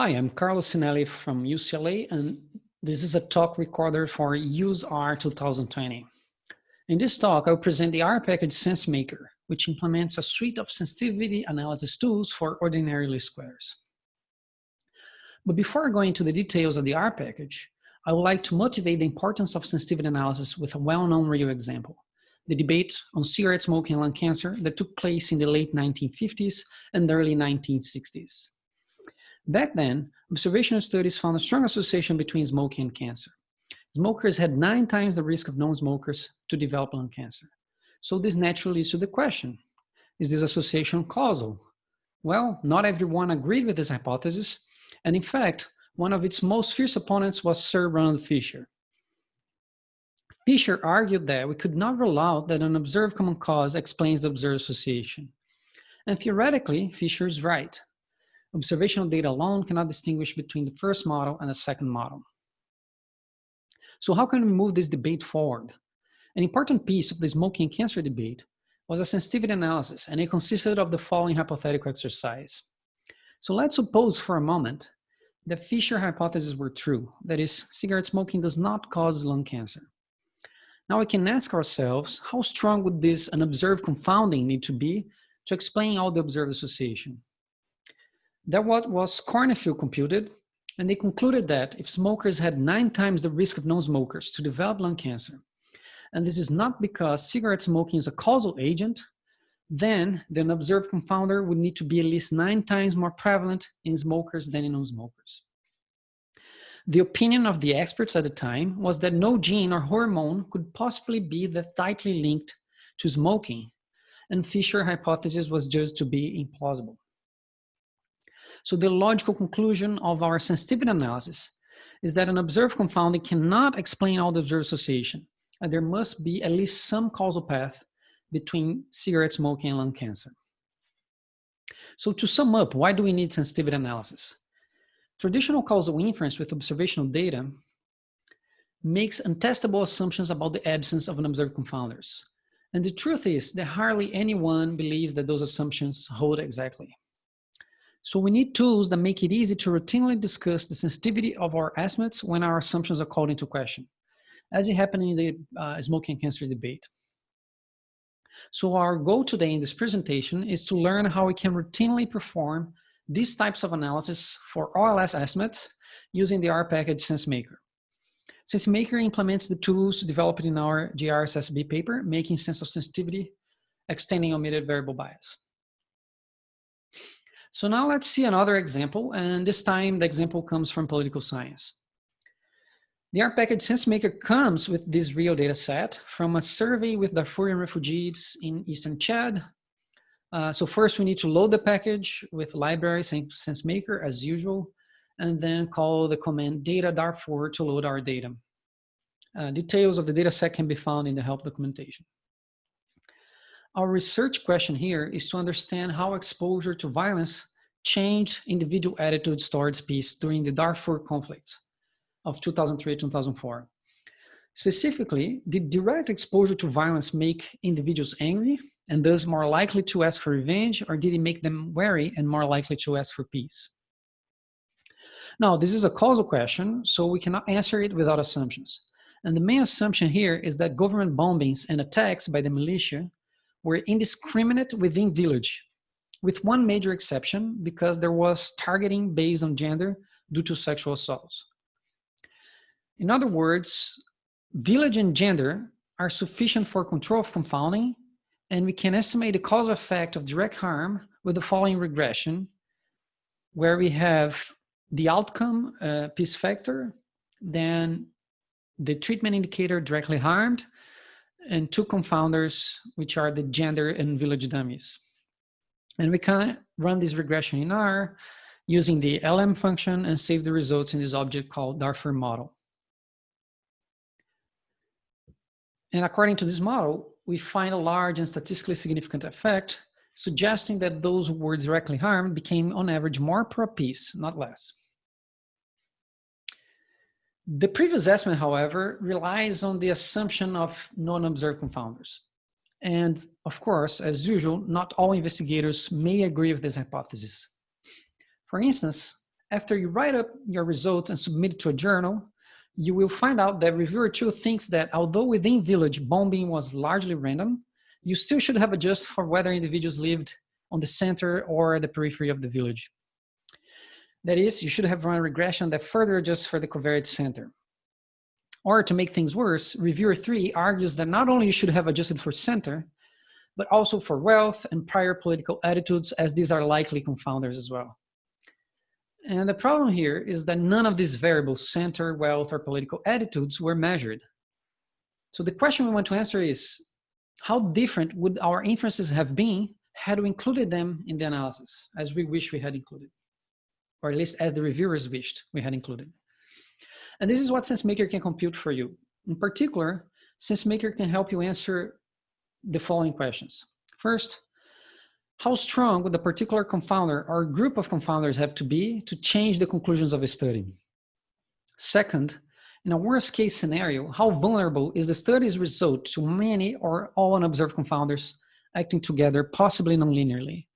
Hi, I'm Carlos Cinelli from UCLA, and this is a talk recorded for UseR 2020. In this talk, I'll present the R package sensemakr, which implements a suite of sensitivity analysis tools for ordinary least squares. But before going into the details of the R package, I would like to motivate the importance of sensitivity analysis with a well-known real example, the debate on cigarette smoking and lung cancer that took place in the late 1950s and early 1960s. Back then, observational studies found a strong association between smoking and cancer. Smokers had nine times the risk of non-smokers to develop lung cancer. So this naturally leads to the question, is this association causal? Well, not everyone agreed with this hypothesis, and in fact, one of its most fierce opponents was Sir Ronald Fisher. Fisher argued that we could not rule out that an observed common cause explains the observed association. And theoretically, Fisher is right observational data alone cannot distinguish between the first model and the second model. So how can we move this debate forward? An important piece of the smoking cancer debate was a sensitivity analysis, and it consisted of the following hypothetical exercise. So let's suppose for a moment that Fisher hypotheses were true, that is, cigarette smoking does not cause lung cancer. Now we can ask ourselves, how strong would this unobserved confounding need to be to explain all the observed association? That what was Cornfield computed, and they concluded that if smokers had nine times the risk of non-smokers to develop lung cancer, and this is not because cigarette smoking is a causal agent, then the observed confounder would need to be at least nine times more prevalent in smokers than in non-smokers. The opinion of the experts at the time was that no gene or hormone could possibly be that tightly linked to smoking, and Fisher hypothesis was judged to be implausible. So the logical conclusion of our sensitivity analysis is that an observed confounding cannot explain all the observed association, and there must be at least some causal path between cigarette smoking and lung cancer. So to sum up, why do we need sensitivity analysis? Traditional causal inference with observational data makes untestable assumptions about the absence of an observed confounders. And the truth is that hardly anyone believes that those assumptions hold exactly. So we need tools that make it easy to routinely discuss the sensitivity of our estimates when our assumptions are called into question, as it happened in the uh, smoking cancer debate. So our goal today in this presentation is to learn how we can routinely perform these types of analysis for OLS estimates using the R package sensemakr. sensemakr implements the tools developed in our JRSSB paper, making sense of sensitivity, extending omitted variable bias. So now let's see another example, and this time the example comes from political science. The R package sensemakr comes with this real data set from a survey with Darfurian refugees in Eastern Chad. Uh, so first we need to load the package with library sensemakr as usual, and then call the command data Darfur to load our data. Uh, details of the data set can be found in the help documentation. Our research question here is to understand how exposure to violence changed individual attitudes towards peace during the Darfur conflicts of 2003-2004. Specifically, did direct exposure to violence make individuals angry and thus more likely to ask for revenge, or did it make them wary and more likely to ask for peace? Now, this is a causal question, so we cannot answer it without assumptions. And the main assumption here is that government bombings and attacks by the militia were indiscriminate within village, with one major exception because there was targeting based on gender due to sexual assaults. In other words, village and gender are sufficient for control of confounding, and we can estimate the causal effect of direct harm with the following regression, where we have the outcome uh, peace factor, then the treatment indicator directly harmed, and two confounders, which are the gender and village dummies. And we can run this regression in R using the LM function and save the results in this object called Darfur model. And according to this model, we find a large and statistically significant effect, suggesting that those who were directly harmed became on average more pro-peace, not less. The previous estimate, however, relies on the assumption of non-observed confounders. And of course, as usual, not all investigators may agree with this hypothesis. For instance, after you write up your results and submit it to a journal, you will find out that reviewer two thinks that although within village bombing was largely random, you still should have adjusted for whether individuals lived on the center or the periphery of the village. That is, you should have run a regression that further adjusts for the covariate center. Or to make things worse, reviewer three argues that not only you should have adjusted for center, but also for wealth and prior political attitudes as these are likely confounders as well. And the problem here is that none of these variables, center, wealth, or political attitudes were measured. So the question we want to answer is, how different would our inferences have been had we included them in the analysis, as we wish we had included, or at least as the reviewers wished we had included. And this is what sensemakr can compute for you. In particular, sensemakr can help you answer the following questions. First, how strong would a particular confounder or group of confounders have to be to change the conclusions of a study? Second, in a worst case scenario, how vulnerable is the study's result to many or all unobserved confounders acting together, possibly nonlinearly?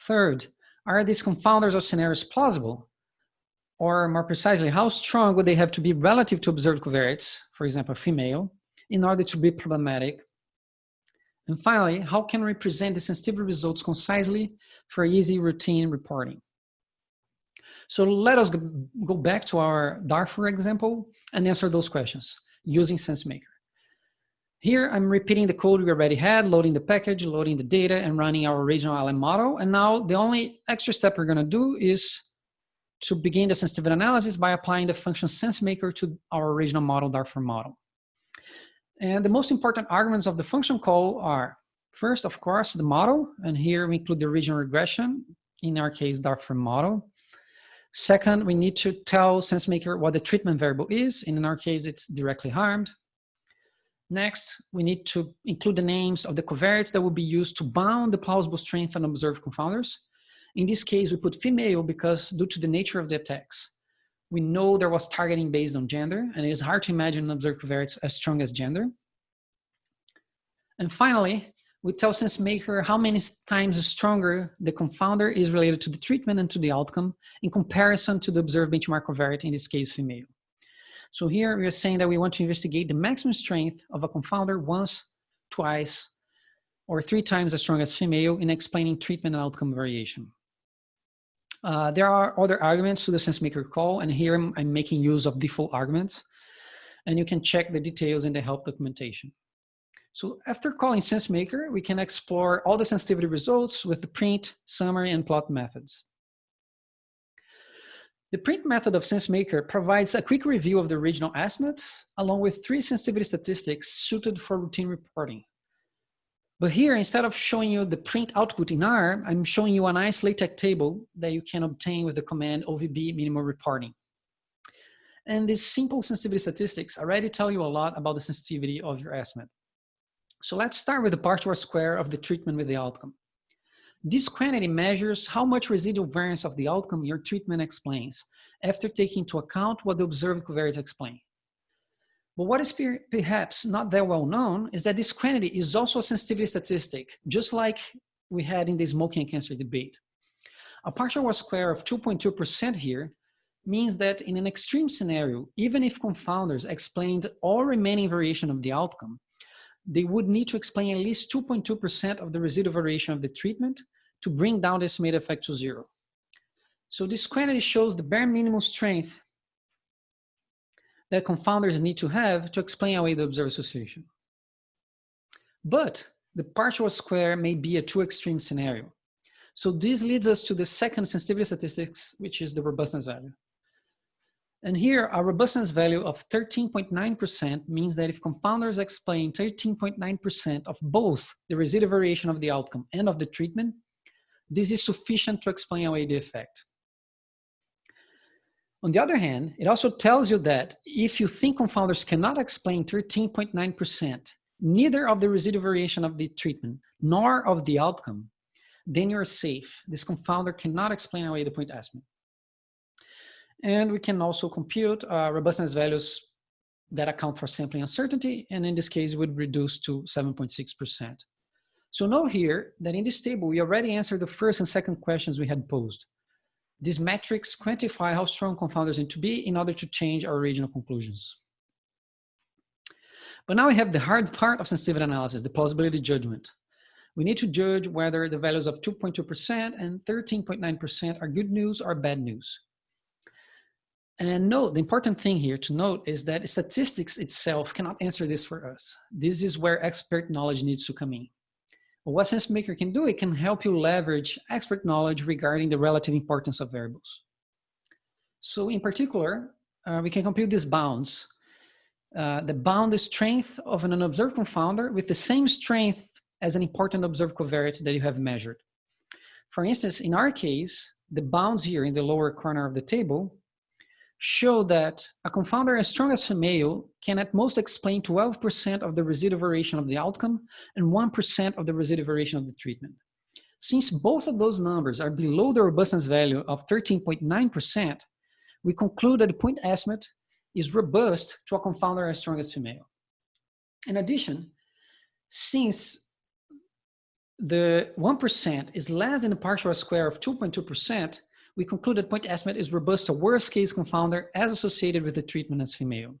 Third, are these confounders or scenarios plausible? Or more precisely, how strong would they have to be relative to observed covariates, for example, female, in order to be problematic and finally, how can we present the sensitivity results concisely for easy routine reporting? So let us go back to our Darfur example and answer those questions using sensemakr. Here, I'm repeating the code we already had, loading the package, loading the data, and running our original LM model. And now the only extra step we're gonna do is to begin the sensitivity analysis by applying the function sensemakr to our original model, Darfur model. And the most important arguments of the function call are, first, of course, the model. And here we include the original regression, in our case, Darfur model. Second, we need to tell sensemakr what the treatment variable is. And in our case, it's directly harmed. Next, we need to include the names of the covariates that will be used to bound the plausible strength and observed confounders. In this case, we put female because due to the nature of the attacks, we know there was targeting based on gender, and it is hard to imagine an observed covariates as strong as gender. And finally, we tell sensemakr how many times stronger the confounder is related to the treatment and to the outcome in comparison to the observed benchmark covariate, in this case, female. So here we are saying that we want to investigate the maximum strength of a confounder once, twice, or three times as strong as female in explaining treatment and outcome variation. Uh, there are other arguments to the sensemakr call, and here I'm, I'm, making use of default arguments, and you can check the details in the help documentation. So after calling sensemakr, we can explore all the sensitivity results with the print, summary, and plot methods. The print method of sensemakr provides a quick review of the original estimates, along with three sensitivity statistics suited for routine reporting. But here, instead of showing you the print output in R, I'm showing you a nice LaTeX table that you can obtain with the command OVB minimal reporting. And these simple sensitivity statistics already tell you a lot about the sensitivity of your estimate. So let's start with the partial square of the treatment with the outcome. This quantity measures how much residual variance of the outcome your treatment explains after taking into account what the observed covariates explain. But what is perhaps not that well known is that this quantity is also a sensitivity statistic, just like we had in the smoking and cancer debate. A partial square of 2.2% here means that in an extreme scenario, even if confounders explained all remaining variation of the outcome, they would need to explain at least 2.2% of the residual variation of the treatment to bring down the estimated effect to zero. So this quantity shows the bare minimum strength that confounders need to have to explain away the observed association. But the partial square may be a too extreme scenario. So this leads us to the second sensitivity statistics, which is the robustness value. And here, a robustness value of 13.9% means that if confounders explain 13.9% of both the residual variation of the outcome and of the treatment, this is sufficient to explain away the effect. On the other hand, it also tells you that if you think confounders cannot explain 13.9%, neither of the residual variation of the treatment nor of the outcome, then you're safe. This confounder cannot explain away the point estimate. And we can also compute uh, robustness values that account for sampling uncertainty, and in this case would reduce to 7.6%. So note here that in this table, we already answered the first and second questions we had posed. These metrics quantify how strong confounders need to be in order to change our original conclusions. But now we have the hard part of sensitivity analysis, the plausibility judgment. We need to judge whether the values of 2.2% and 13.9% are good news or bad news. And note, the important thing here to note is that statistics itself cannot answer this for us. This is where expert knowledge needs to come in. What sensemakr can do, it can help you leverage expert knowledge regarding the relative importance of variables. So in particular, uh, we can compute these bounds. Uh, the bound strength of an unobserved confounder with the same strength as an important observed covariate that you have measured. For instance, in our case, the bounds here in the lower corner of the table show that a confounder as strong as female can at most explain 12% of the residual variation of the outcome and 1% of the residual variation of the treatment. Since both of those numbers are below the robustness value of 13.9%, we conclude that the point estimate is robust to a confounder as strong as female. In addition, since the 1% is less than the partial square of 2.2%, we concluded point estimate is robust to worst case confounder as associated with the treatment as female.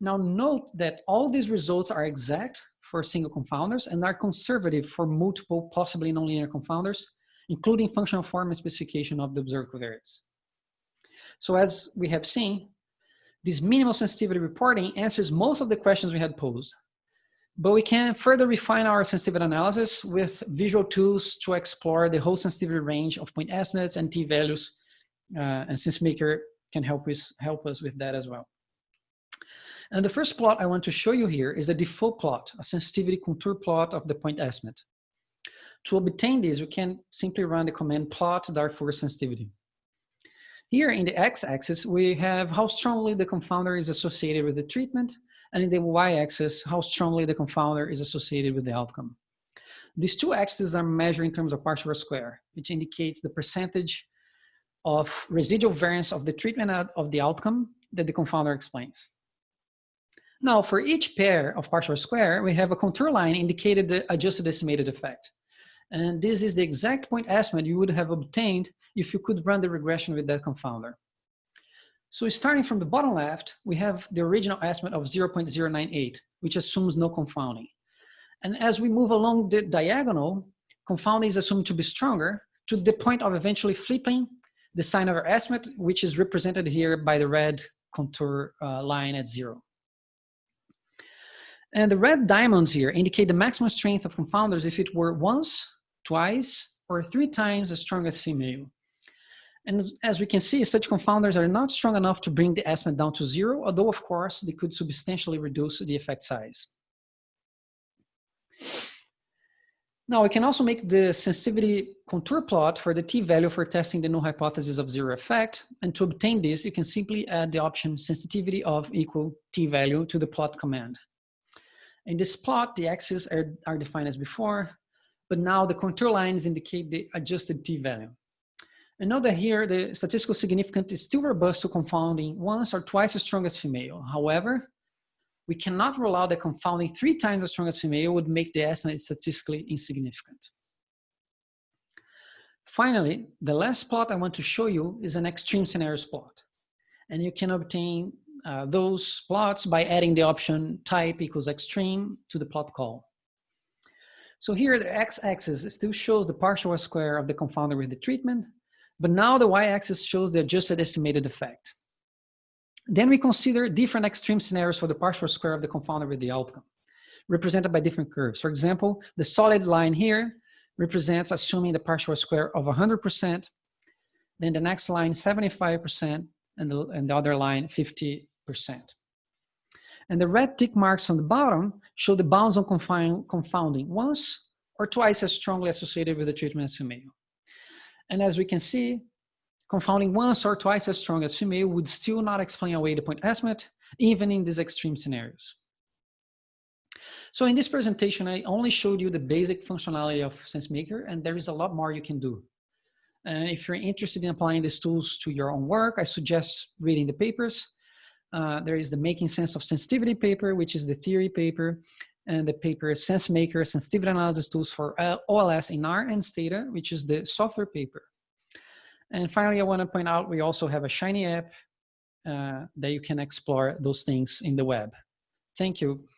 Now note that all these results are exact for single confounders and are conservative for multiple possibly nonlinear confounders, including functional form and specification of the observed covariates. So as we have seen, this minimal sensitivity reporting answers most of the questions we had posed. But we can further refine our sensitivity analysis with visual tools to explore the whole sensitivity range of point estimates and t-values, uh, and sensemakr can help us, help us with that as well. And the first plot I want to show you here is a default plot, a sensitivity contour plot of the point estimate. To obtain this, we can simply run the command plot Darfur sensitivity. Here in the x-axis, we have how strongly the confounder is associated with the treatment, and in the y-axis, how strongly the confounder is associated with the outcome. These two axes are measured in terms of partial square, which indicates the percentage of residual variance of the treatment of the outcome that the confounder explains. Now, for each pair of partial square, we have a contour line indicated the adjusted estimated effect. And this is the exact point estimate you would have obtained if you could run the regression with that confounder. So starting from the bottom left, we have the original estimate of 0.098, which assumes no confounding. And as we move along the diagonal, confounding is assumed to be stronger to the point of eventually flipping the sign of our estimate, which is represented here by the red contour uh, line at zero. And the red diamonds here indicate the maximum strength of confounders if it were once, twice, or three times as strong as female. And as we can see, such confounders are not strong enough to bring the estimate down to zero, although of course they could substantially reduce the effect size. Now we can also make the sensitivity contour plot for the t-value for testing the null hypothesis of zero effect. And to obtain this, you can simply add the option sensitivity of equal t-value to the plot command. In this plot, the axes are, are defined as before, but now the contour lines indicate the adjusted t-value. And note that here, the statistical significance is still robust to confounding once or twice as strong as female. However, we cannot rule out that confounding three times as strong as female would make the estimate statistically insignificant. Finally, the last plot I want to show you is an extreme scenarios plot. And you can obtain uh, those plots by adding the option type equals extreme to the plot call. So here the x-axis still shows the partial square of the confounder with the treatment, but now the y-axis shows the adjusted estimated effect. Then we consider different extreme scenarios for the partial square of the confounder with the outcome, represented by different curves. For example, the solid line here represents assuming the partial square of 100%, then the next line 75%, and the, and the other line 50%. And the red tick marks on the bottom show the bounds on confounding once or twice as strongly associated with the treatment as female. And as we can see, confounding once or twice as strong as female would still not explain away the point estimate, even in these extreme scenarios. So in this presentation, I only showed you the basic functionality of sensemakr, and there is a lot more you can do. And if you're interested in applying these tools to your own work, I suggest reading the papers. Uh, there is the Making Sense of Sensitivity paper, which is the theory paper, and the paper sensemakr Sensitivity Analysis Tools for OLS in R and Stata, which is the software paper. And finally, I want to point out we also have a Shiny app uh, that you can explore those things in the web. Thank you.